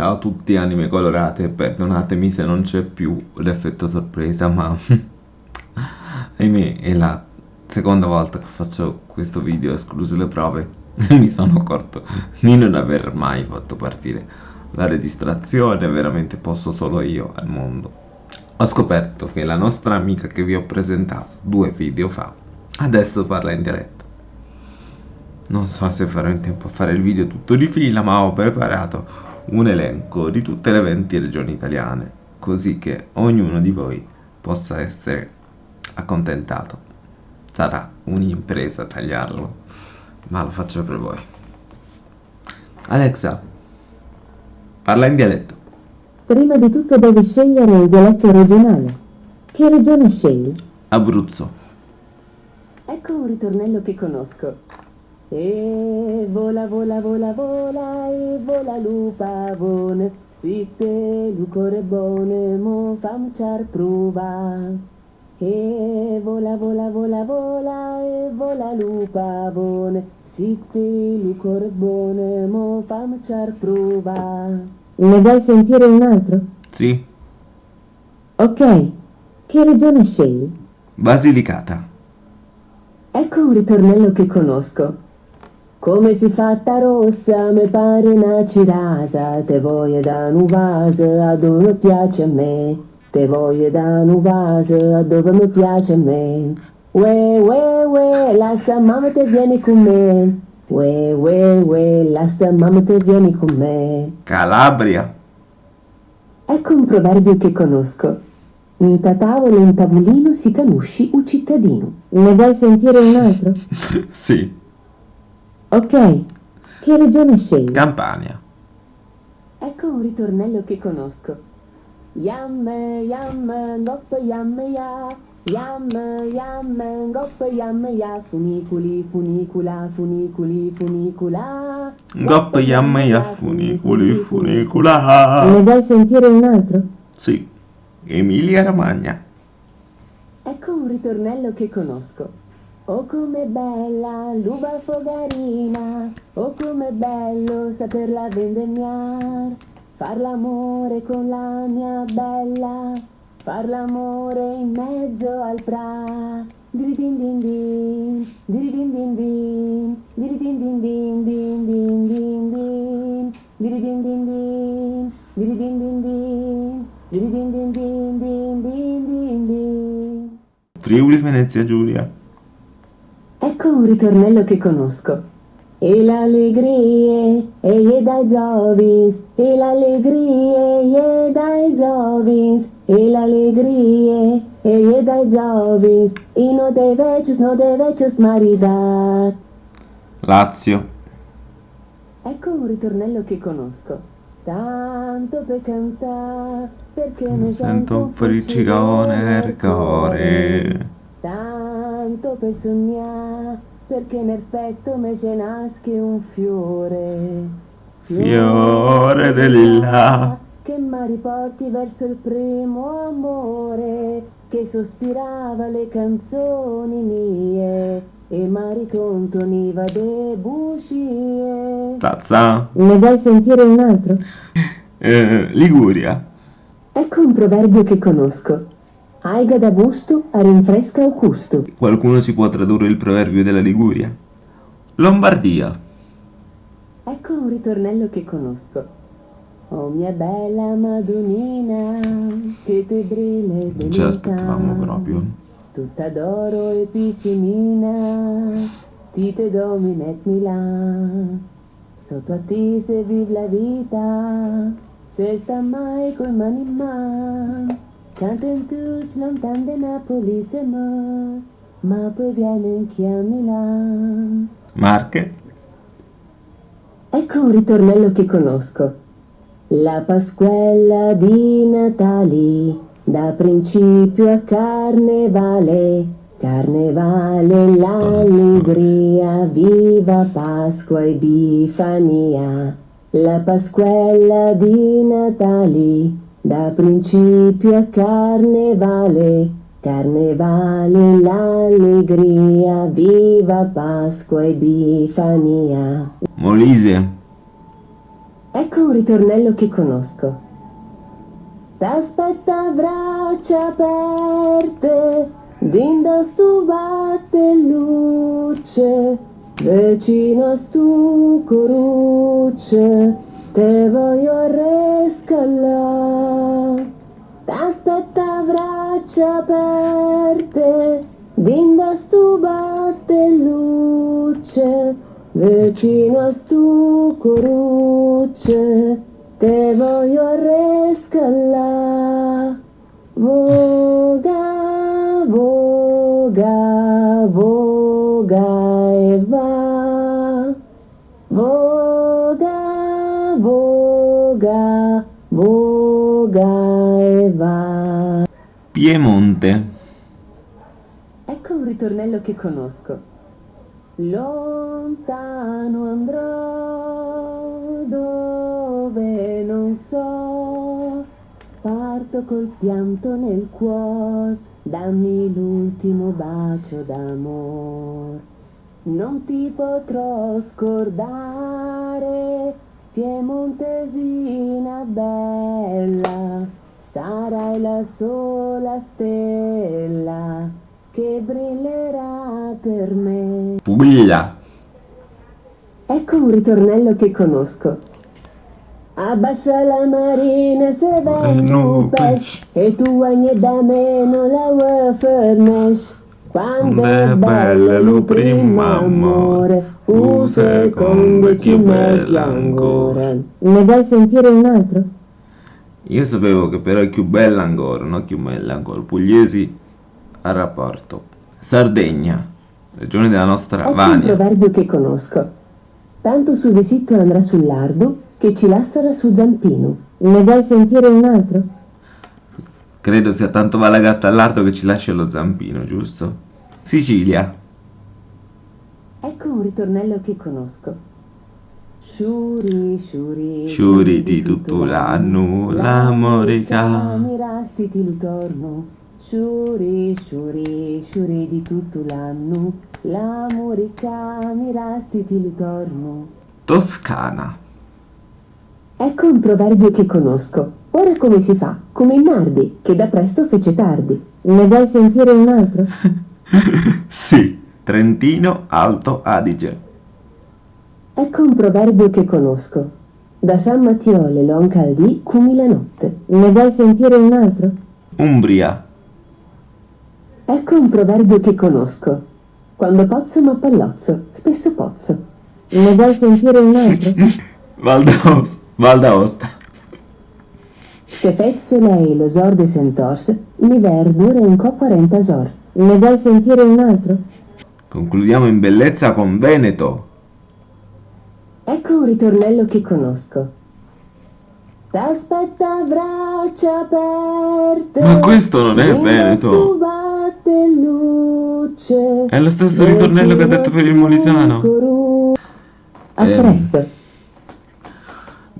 Ciao a tutti anime colorate, perdonatemi se non c'è più l'effetto sorpresa, ma ahimè è la seconda volta che faccio questo video escluse le prove mi sono accorto di non aver mai fatto partire la registrazione, veramente posso solo io al mondo. Ho scoperto che la nostra amica che vi ho presentato due video fa adesso parla in dialetto. Non so se farò in tempo a fare il video tutto di fila, ma ho preparato un elenco di tutte le 20 regioni italiane, così che ognuno di voi possa essere accontentato. Sarà un'impresa tagliarlo, ma lo faccio per voi. Alexa, parla in dialetto. Prima di tutto devi scegliere il dialetto regionale. Che regione scegli? Abruzzo. Ecco un ritornello che conosco. E vola, vola, vola, vola, e vola lupavone, sitte lucore bone, mo fam ciar prova. E vola, vola, vola, vola, e vola lupavone, sitte lucore bone, mo fam ciar prova. Ne vuoi sentire un altro? Sì, Ok. Che regione scegli? Basilicata. Ecco un ritornello che conosco. Come si fatta rossa, me pare una cirasa, te voglio da un vaso a dove mi piace a me, te voglio da un vaso a dove mi piace a me. Ue, ue, ue, lascia mamma te vieni con me. Ue, ue, ue, lascia mamma te vieni con me. Calabria. Ecco un proverbio che conosco. In ta tavola in tavolino si canusci un cittadino. Ne vuoi sentire un altro? sì, Ok. Che regione scegli? Campania. Ecco un ritornello che conosco. Yam, yam, gop, yam, ya. Yam, yam, gop, yam, ya. Funiculi, funicula, funiculi, funicula. Gop yam ya funiculi funicula. Ne vuoi sentire un altro? Sì, Emilia Romagna. Ecco un ritornello che conosco. Oh com'è bella l'uva fogarina, oh com'è bello saperla vendemmiar, far l'amore con la mia bella, far l'amore in mezzo al pra. Diridin din din, diridin din din, diridin din din din din din din, diridin din din, diridin din din, diridin din din din din din din. Friuli Venezia Giulia. Ecco un ritornello che conosco. E l'allegria è dai giovins, e l'allegria è dai giovins, e l'allegria è dai giovins, e non dei vecchios, non dei vecchios maridat. Lazio. Ecco un ritornello che conosco. Tanto per cantare, perché Mi sento un friccione nel cuore. Tanto per sognare, perché nel petto me ce nasce un fiore. Fiore del lilla. Che mi riporti verso il primo amore, che sospirava le canzoni mie e mi ricontoniva de bugie. Tazza. Ne vuoi sentire un altro? Eh, Liguria. Ecco un proverbio che conosco. Aiga da busto a rinfresca o custo. Qualcuno ci può tradurre il proverbio della Liguria? Lombardia. Ecco un ritornello che conosco. Oh mia bella Madonnina, che te brille Non ce l'aspettavamo proprio. Tutta d'oro e piscinina, ti te dominet Milan. Sotto a ti se vive la vita, se sta mai coi mani in man. Tutti lontan de Napoli se mo, ma poi viene anche a Milan. Marche. Ecco un ritornello che conosco. La Pasquella di Natali, da principio a carnevale, carnevale l'allegria, viva Pasqua e Bifania. La Pasquella di Natali, da principio a carnevale, carnevale l'allegria, viva Pasqua e Bifania. Molise. Ecco un ritornello che conosco. T'aspetta a braccia aperte, dinda stu batte luce, vicino a stu corucce, te voglio rescalare. T'aspetta a braccia aperte, dinda stu batte luce, vicino a stu corucce, te voglio rescalare. Voga, voga, voga e va. Voga, voga e va. Piemonte. Ecco un ritornello che conosco. Lontano andrò dove non so, parto col pianto nel cuore, dammi l'ultimo bacio d'amor. Non ti potrò scordare, piemontesina bella, sarai la sola stella che brillerà per me. Puglia. Ecco un ritornello che conosco. Abbassa la marina se vengo un pesce e tu guagni da meno la vuoi fornisce. Quando è bello lo primo amore, un secondo chi meglio ancora. Ne vuoi sentire un altro? Io sapevo che però è più bella ancora, non più bella ancora. Pugliesi a rapporto. Sardegna, regione della nostra Ecco un Vania. proverbio che conosco. Tanto su visitto andrà sul lardo che ci lassera su zampino. Ne vuoi sentire un altro? Credo sia tanto va la gatta all'arto che ci lascia lo zampino, giusto? Sicilia. Ecco un ritornello che conosco. Sciuri, sciuri, Sciuri di tutto l'anno, l'amore ca- Mirasti ti ritorno. Sciuri, sciuri, sciuri di tutto l'anno, l'amore mirasti ti ritorno. Toscana. Ecco un proverbio che conosco. Ora come si fa? Come il Nardi, che da presto fece tardi. Ne vuoi sentire un altro? sì, Trentino Alto Adige. Ecco un proverbio che conosco. Da San Mattiole l'on caldì cumi la notte. Ne vuoi sentire un altro? Umbria. Ecco un proverbio che conosco. Quando pozzo m'appallozzo, spesso pozzo. Ne vuoi sentire un altro? Val d'Aosta. Se fezzo lei lo sor de sentors, l'iver dura un co 40 sor. Ne vuoi sentire un altro? Concludiamo in bellezza con Veneto. Ecco un ritornello che conosco. T'aspetta a braccia aperte. Ma questo non è Veneto. luce. È lo stesso ritornello che ha detto per il Molisano. A Ehm. presto.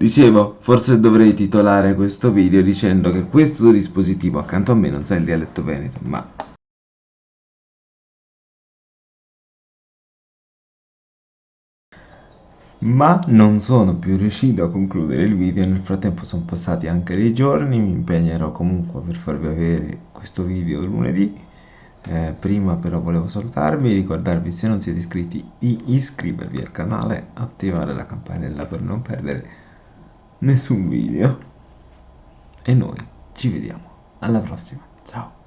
Dicevo, forse dovrei titolare questo video dicendo che questo dispositivo accanto a me non sa il dialetto veneto, ma... Ma non sono più riuscito a concludere il video, nel frattempo sono passati anche dei giorni, mi impegnerò comunque per farvi avere questo video lunedì. Eh, prima però volevo salutarvi, ricordarvi se non siete iscritti di iscrivervi al canale, attivare la campanella per non perdere nessun video. E noi ci vediamo alla prossima. Ciao